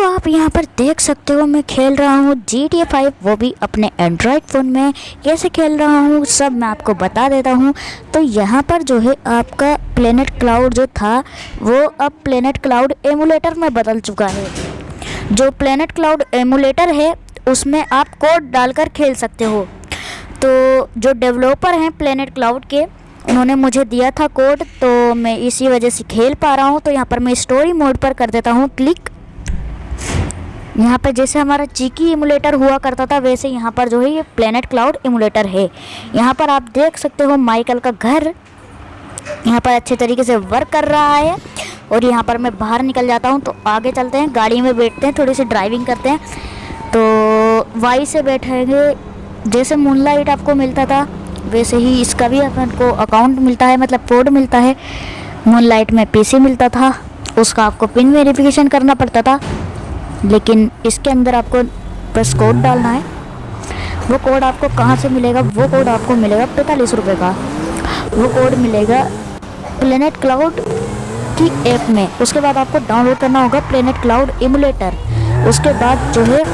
तो आप यहाँ पर देख सकते हो, मैं खेल रहा हूँ जी टी फाइव वो भी अपने एंड्रॉयड फ़ोन में कैसे खेल रहा हूँ, सब मैं आपको बता देता हूँ। तो यहाँ पर जो है आपका प्लेनेट क्लाउड जो था, वो अब प्लेनेट क्लाउड एमुलेटर में बदल चुका है। जो प्लेनेट क्लाउड एमुलेटर है, उसमें आप कोड डालकर खेल सकते हो। तो जो डेवलपर हैं प्लेनेट क्लाउड के, उन्होंने मुझे दिया था कोड तो मैं इसी वजह से खेल पा रहा हूँ। तो यहाँ पर मैं स्टोरी मोड पर कर देता हूँ क्लिक यहाँ पर जैसे हमारा चीकी इमुलेटर हुआ करता था, वैसे यहाँ पर जो है ये प्लेनेट क्लाउड इमुलेटर है। यहाँ पर आप देख सकते हो माइकल का घर यहाँ पर अच्छे तरीके से वर्क कर रहा है और यहाँ पर मैं बाहर निकल जाता हूँ तो आगे चलते हैं, गाड़ी में बैठते हैं, थोड़ी सी ड्राइविंग करते हैं। तो वाई से बैठेंगे, जैसे मूनलाइट आपको मिलता था, वैसे ही इसका भी अपन को अकाउंट मिलता है मतलब कोड मिलता है। मूनलाइट में पीसी मिलता था, उसका आपको पिन वेरिफिकेशन करना पड़ता था। लेकिन इसके अंदर आपको बस कोड डालना है। वो कोड आपको कहाँ से मिलेगा? वो कोड आपको मिलेगा पैंतालीस रुपये का। वो कोड मिलेगा प्लेनेट क्लाउड की ऐप में। उसके बाद आपको डाउनलोड करना होगा प्लेनेट क्लाउड इमुलेटर उसके बाद जो है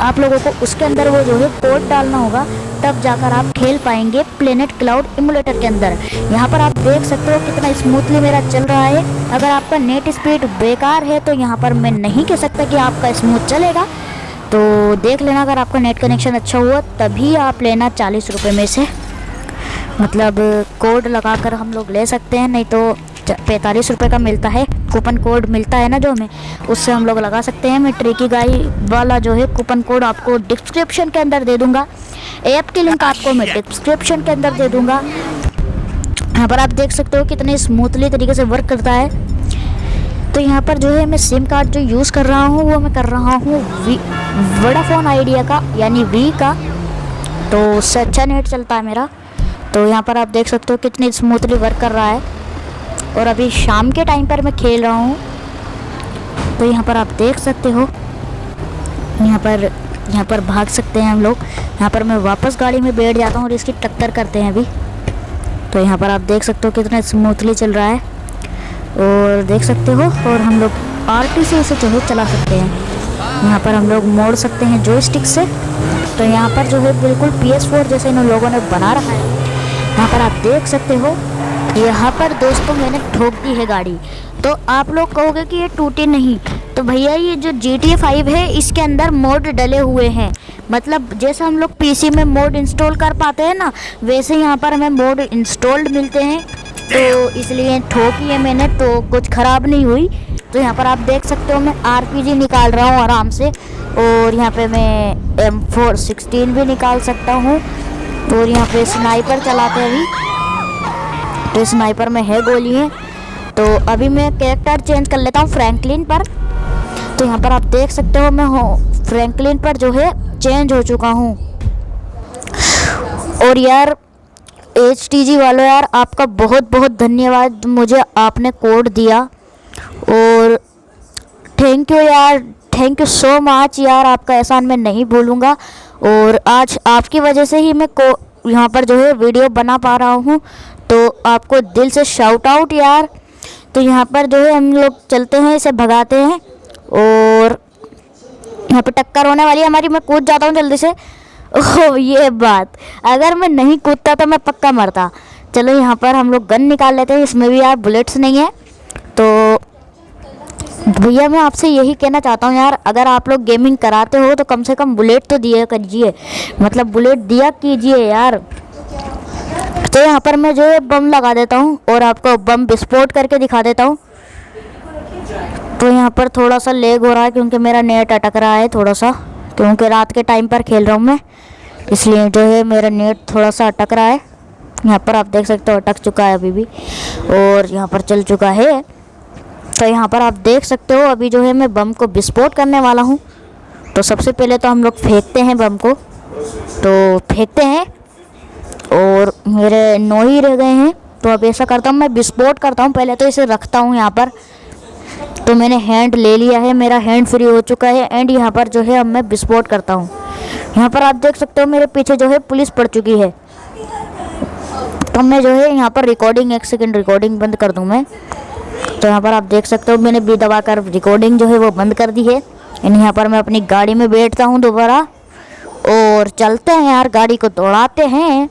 आप लोगों को उसके अंदर वो जो है कोड डालना होगा। तब जाकर आप खेल पाएँगे प्लेनेट क्लाउड इमुलेटर के अंदर। यहाँ पर आप देख सकते हो कितना स्मूथली मेरा चल रहा है। अगर आपका नेट स्पीड बेकार है तो यहाँ पर मैं नहीं कह सकता कि आपका स्मूथ चलेगा। तो देख लेना, अगर आपका नेट कनेक्शन अच्छा हुआ, तभी आप लेना चालीस रुपये में से। मतलब कोड लगा कर हम लोग ले सकते हैं, नहीं तो पैंतालीस रुपये का मिलता है। कूपन कोड मिलता है ना जो हमें, उससे हम लोग लगा सकते हैं। मैं ट्रिकी गाई वाला जो है कूपन कोड आपको डिस्क्रिप्शन के अंदर दे दूँगा। ऐप की लिंक आपको मैं डिस्क्रिप्शन के अंदर दे दूँगा। यहाँ पर आप देख सकते हो कितने स्मूथली तरीके से वर्क करता है। तो यहाँ पर जो है मैं सिम कार्ड जो यूज़ कर रहा हूँ, वो मैं कर रहा हूँ वोडाफोन आइडिया का, यानी वी का। तो उससे अच्छा नेट चलता है मेरा। तो यहाँ पर आप देख सकते हो कितनी स्मूथली वर्क कर रहा है। और अभी शाम के टाइम पर मैं खेल रहा हूँ। तो यहाँ पर आप देख सकते हो। यहाँ पर यहाँ पर भाग सकते हैं हम लोग। यहाँ पर मैं वापस गाड़ी में बैठ जाता हूँ और इसकी टक्कर करते हैं अभी। तो यहाँ पर आप देख सकते हो कितना स्मूथली चल रहा है। और देख सकते हो, और हम लोग आर टी से इसे जो है चला सकते हैं। यहाँ पर हम लोग मोड़ सकते हैं जो स्टिक से। तो यहाँ पर जो है बिल्कुल पी एस फोर जैसे इन लोगों ने बना रखा है। यहाँ पर आप देख सकते हो यहाँ पर दोस्तों मैंने ठोक दी है गाड़ी। तो आप लोग कहोगे कि ये टूटी नहीं। तो भैया ये जो जी टी फाइव है इसके अंदर मोड डले हुए हैं। मतलब जैसे हम लोग पीसी में मोड इंस्टॉल कर पाते हैं ना वैसे यहाँ पर हमें मोड इंस्टॉल्ड मिलते हैं। तो इसलिए ठोकी है मैंने तो कुछ ख़राब नहीं हुई। तो यहाँ पर आप देख सकते हो मैं आरपीजी निकाल रहा हूँ आराम से। और यहाँ पे मैं एम फोर सिक्सटीन भी निकाल सकता हूँ। और यहाँ पे स्नाइपर चलाते हैं अभी। तो स्नाइपर में है गोली है। तो अभी मैं कैरेक्टर चेंज कर लेता हूँ फ्रैंकलिन पर। तो यहाँ पर आप देख सकते हो मैं हूँ फ्रैंकलिन पर जो है चेंज हो चुका हूँ। और यार एच टी जी वालों यार, आपका बहुत बहुत धन्यवाद मुझे आपने कोड दिया। और थैंक यू यार थैंक यू सो मच यार, आपका एहसान मैं नहीं भूलूँगा। और आज आपकी वजह से ही मैं को यहाँ पर जो है वीडियो बना पा रहा हूँ। तो आपको दिल से शाउट आउट यार। तो यहाँ पर जो है हम लोग चलते हैं, इसे भगाते हैं और यहाँ पर टक्कर होने वाली है हमारी। मैं कूद जाता हूँ जल्दी से। ओह, ये बात। अगर मैं नहीं कूदता तो मैं पक्का मरता। चलो यहाँ पर हम लोग गन निकाल लेते हैं। इसमें भी यार बुलेट्स नहीं है। तो भैया, मैं आपसे यही कहना चाहता हूँ यार, अगर आप लोग गेमिंग कराते हो तो कम से कम बुलेट तो दिया करिए। मतलब बुलेट दिया कीजिए यार। तो यहाँ पर मैं जो है बम लगा देता हूँ और आपको बम विस्फोट करके दिखा देता हूँ। तो यहाँ पर थोड़ा सा लेग हो रहा है क्योंकि मेरा नेट अटक रहा है थोड़ा सा, क्योंकि रात के टाइम पर खेल रहा हूँ मैं। इसलिए जो है मेरा नेट थोड़ा सा अटक रहा है। यहाँ पर आप देख सकते हो अटक चुका है अभी भी और यहाँ पर चल चुका है। तो यहाँ पर आप देख सकते हो अभी जो है मैं बम को विस्फोट करने वाला हूँ। तो सबसे पहले तो हम लोग फेंकते हैं बम को। तो फेंकते हैं और मेरे नौ ही रह गए हैं। तो अब ऐसा करता हूँ, मैं विस्फोट करता हूँ। पहले तो इसे रखता हूँ यहाँ पर। तो मैंने हैंड ले लिया है, मेरा हैंड फ्री हो चुका है एंड यहाँ पर जो है अब मैं विस्फोट करता हूँ। यहाँ पर आप देख सकते हो, मेरे पीछे जो है पुलिस पड़ चुकी है। तो मैं जो है यहाँ पर रिकॉर्डिंग एक सेकेंड रिकॉर्डिंग बंद कर दूँ मैं। तो यहाँ पर आप देख सकते हो, मैंने बी दबा कर रिकॉर्डिंग जो है वो बंद कर दी है। एंड यहाँ पर मैं अपनी गाड़ी में बैठता हूँ दोबारा। और चलते हैं यार, गाड़ी को दौड़ाते हैं।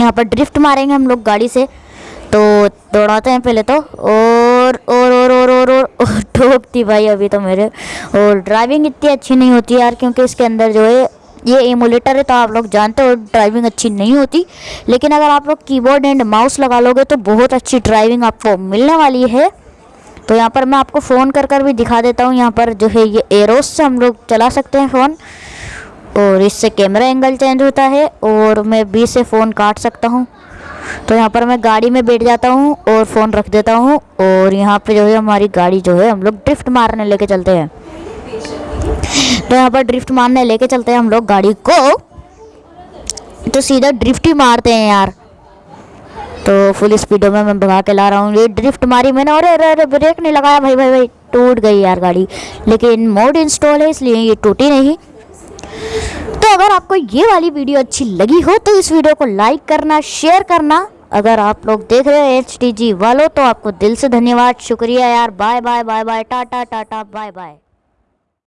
यहाँ पर ड्रिफ्ट मारेंगे हम लोग गाड़ी से। तो दौड़ाते हैं पहले तो। और और और और और और, और ठोकती भाई अभी तो मेरे। और ड्राइविंग इतनी अच्छी नहीं होती यार क्योंकि इसके अंदर जो है ये एमुलेटर है तो आप लोग जानते हो ड्राइविंग अच्छी नहीं होती। लेकिन अगर आप लोग कीबोर्ड एंड माउस लगा लोगे तो बहुत अच्छी ड्राइविंग आपको मिलने वाली है। तो यहाँ पर मैं आपको फ़ोन कर कर भी दिखा देता हूँ। यहाँ पर जो है ये एरोस से हम लोग चला सकते हैं फ़ोन और इससे कैमरा एंगल चेंज होता है और मैं बी से फ़ोन काट सकता हूँ। तो यहाँ पर मैं गाड़ी में बैठ जाता हूँ और फ़ोन रख देता हूँ और यहाँ पे जो है हमारी गाड़ी जो है हम लोग ड्रिफ्ट मारने लेके चलते हैं। तो यहाँ पर ड्रिफ्ट मारने लेके चलते हैं हम लोग गाड़ी को। तो सीधा ड्रिफ्ट ही मारते हैं यार। तो फुल स्पीडों में मैं भगा के ला रहा हूँ। ये ड्रिफ्ट मारी मैंने अरे अरे अरे ब्रेक नहीं लगाया। भाई भाई भाई, टूट गई यार गाड़ी। लेकिन मोड इंस्टॉल है, इसलिए ये टूटी नहीं। तो अगर आपको ये वाली वीडियो अच्छी लगी हो तो इस वीडियो को लाइक करना शेयर करना। अगर आप लोग देख रहे हो एच वालों तो आपको दिल से धन्यवाद। शुक्रिया यार। Bye bye bye bye tata tata bye bye